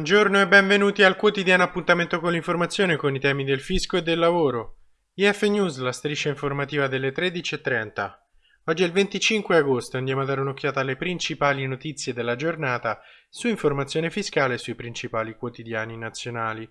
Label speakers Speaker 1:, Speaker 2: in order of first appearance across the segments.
Speaker 1: Buongiorno e benvenuti al quotidiano appuntamento con l'informazione con i temi del fisco e del lavoro. IF News, la striscia informativa delle 13.30. Oggi è il 25 agosto e andiamo a dare un'occhiata alle principali notizie della giornata su informazione fiscale e sui principali quotidiani nazionali.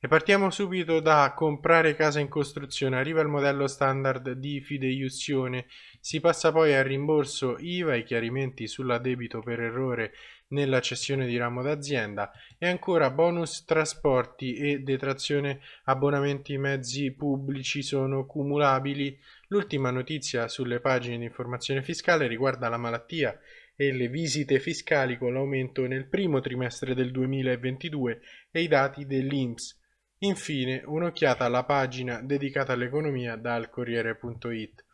Speaker 1: E partiamo subito da comprare casa in costruzione. Arriva il modello standard di fideiussione, si passa poi al rimborso IVA, i chiarimenti sull'addebito per errore nella cessione di ramo d'azienda e ancora bonus trasporti e detrazione abbonamenti mezzi pubblici sono cumulabili. L'ultima notizia sulle pagine di informazione fiscale riguarda la malattia e le visite fiscali con l'aumento nel primo trimestre del 2022 e i dati dell'INPS. Infine un'occhiata alla pagina dedicata all'economia dal Corriere.it.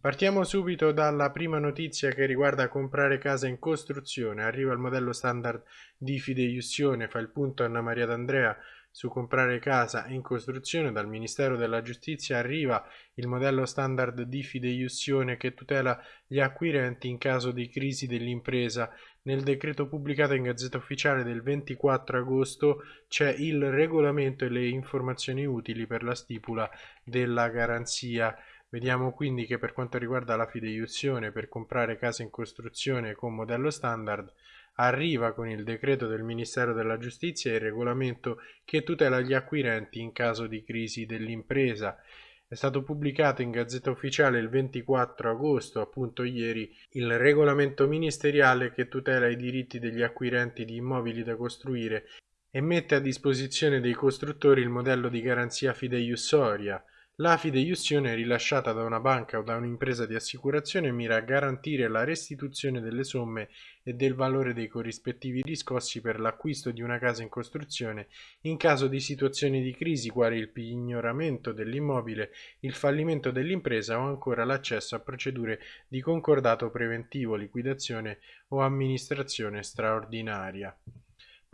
Speaker 1: Partiamo subito dalla prima notizia che riguarda comprare casa in costruzione. Arriva il modello standard di fideiussione, fa il punto Anna Maria D'Andrea su comprare casa in costruzione. Dal Ministero della Giustizia arriva il modello standard di fideiussione che tutela gli acquirenti in caso di crisi dell'impresa. Nel decreto pubblicato in Gazzetta Ufficiale del 24 agosto c'è il regolamento e le informazioni utili per la stipula della garanzia. Vediamo quindi che per quanto riguarda la fideiussione per comprare case in costruzione con modello standard, arriva con il decreto del Ministero della Giustizia il regolamento che tutela gli acquirenti in caso di crisi dell'impresa. È stato pubblicato in Gazzetta Ufficiale il 24 agosto, appunto ieri, il regolamento ministeriale che tutela i diritti degli acquirenti di immobili da costruire e mette a disposizione dei costruttori il modello di garanzia fideiussoria. La fideiussione rilasciata da una banca o da un'impresa di assicurazione mira a garantire la restituzione delle somme e del valore dei corrispettivi riscossi per l'acquisto di una casa in costruzione in caso di situazioni di crisi quali il pignoramento dell'immobile, il fallimento dell'impresa o ancora l'accesso a procedure di concordato preventivo, liquidazione o amministrazione straordinaria.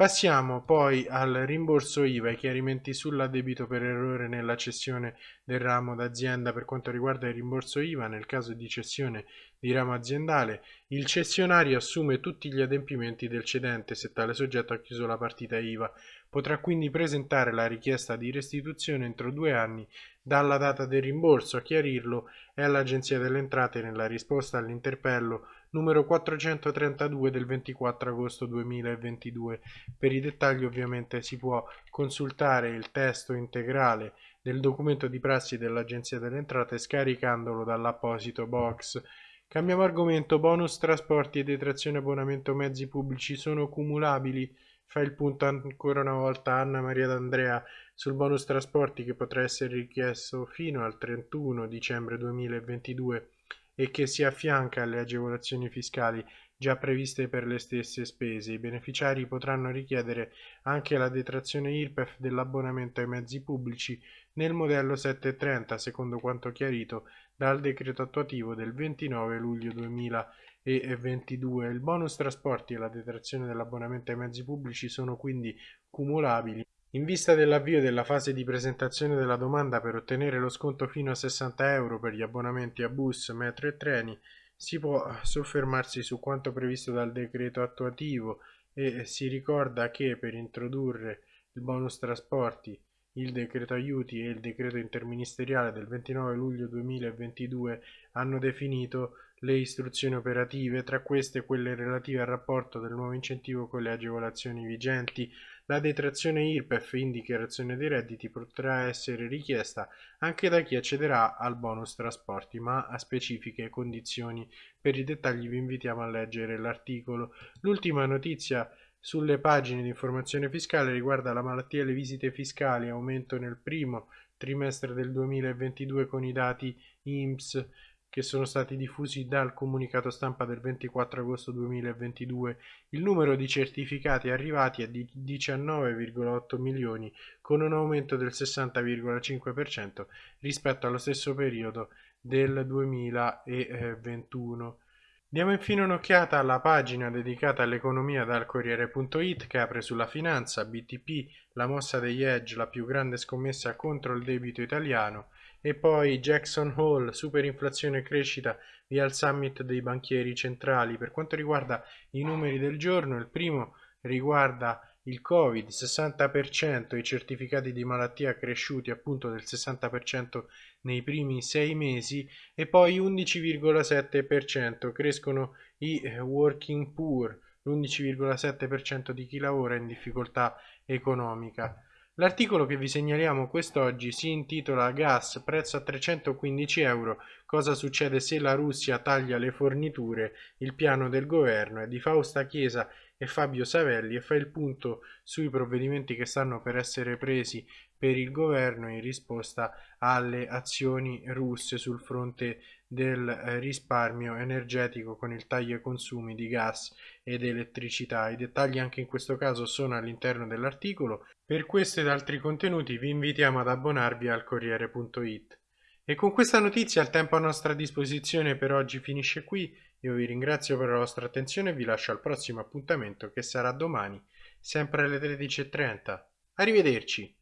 Speaker 1: Passiamo poi al rimborso IVA e chiarimenti sull'addebito per errore nella cessione del ramo d'azienda per quanto riguarda il rimborso IVA nel caso di cessione di ramo aziendale, il cessionario assume tutti gli adempimenti del cedente se tale soggetto ha chiuso la partita IVA. Potrà quindi presentare la richiesta di restituzione entro due anni dalla data del rimborso. A chiarirlo è l'Agenzia delle Entrate nella risposta all'interpello numero 432 del 24 agosto 2022. Per i dettagli ovviamente si può consultare il testo integrale del documento di prassi dell'Agenzia delle Entrate scaricandolo dall'apposito box. Cambiamo argomento, bonus trasporti e detrazione abbonamento mezzi pubblici sono cumulabili? Fa il punto ancora una volta Anna Maria D'Andrea sul bonus trasporti che potrà essere richiesto fino al 31 dicembre 2022 e che si affianca alle agevolazioni fiscali già previste per le stesse spese. I beneficiari potranno richiedere anche la detrazione IRPEF dell'abbonamento ai mezzi pubblici nel modello 730, secondo quanto chiarito dal decreto attuativo del 29 luglio 2022. Il bonus trasporti e la detrazione dell'abbonamento ai mezzi pubblici sono quindi cumulabili in vista dell'avvio della fase di presentazione della domanda per ottenere lo sconto fino a 60 euro per gli abbonamenti a bus, metro e treni, si può soffermarsi su quanto previsto dal decreto attuativo e si ricorda che per introdurre il bonus trasporti, il decreto aiuti e il decreto interministeriale del 29 luglio 2022 hanno definito le istruzioni operative, tra queste quelle relative al rapporto del nuovo incentivo con le agevolazioni vigenti la detrazione IRPEF in dichiarazione dei redditi potrà essere richiesta anche da chi accederà al bonus trasporti, ma a specifiche condizioni. Per i dettagli vi invitiamo a leggere l'articolo. L'ultima notizia sulle pagine di informazione fiscale riguarda la malattia e le visite fiscali, aumento nel primo trimestre del 2022 con i dati IMSS che sono stati diffusi dal comunicato stampa del 24 agosto 2022, il numero di certificati arrivati è di 19,8 milioni, con un aumento del 60,5% rispetto allo stesso periodo del 2021. Diamo infine un'occhiata alla pagina dedicata all'economia dal Corriere.it che apre sulla finanza, BTP, la mossa degli hedge, la più grande scommessa contro il debito italiano, e poi Jackson Hole, superinflazione e crescita via il summit dei banchieri centrali. Per quanto riguarda i numeri del giorno, il primo riguarda il Covid 60% i certificati di malattia cresciuti appunto del 60% nei primi sei mesi e poi 11,7% crescono i eh, working poor, l'11,7% di chi lavora in difficoltà economica. L'articolo che vi segnaliamo quest'oggi si intitola Gas, prezzo a 315 euro, cosa succede se la Russia taglia le forniture, il piano del governo è di Fausta Chiesa e Fabio Savelli e fa il punto sui provvedimenti che stanno per essere presi per il governo in risposta alle azioni russe sul fronte del eh, risparmio energetico con il taglio ai consumi di gas ed elettricità. I dettagli anche in questo caso sono all'interno dell'articolo. Per questo ed altri contenuti vi invitiamo ad abbonarvi al Corriere.it. E con questa notizia il tempo a nostra disposizione per oggi finisce qui. Io vi ringrazio per la vostra attenzione e vi lascio al prossimo appuntamento che sarà domani, sempre alle 13.30. Arrivederci!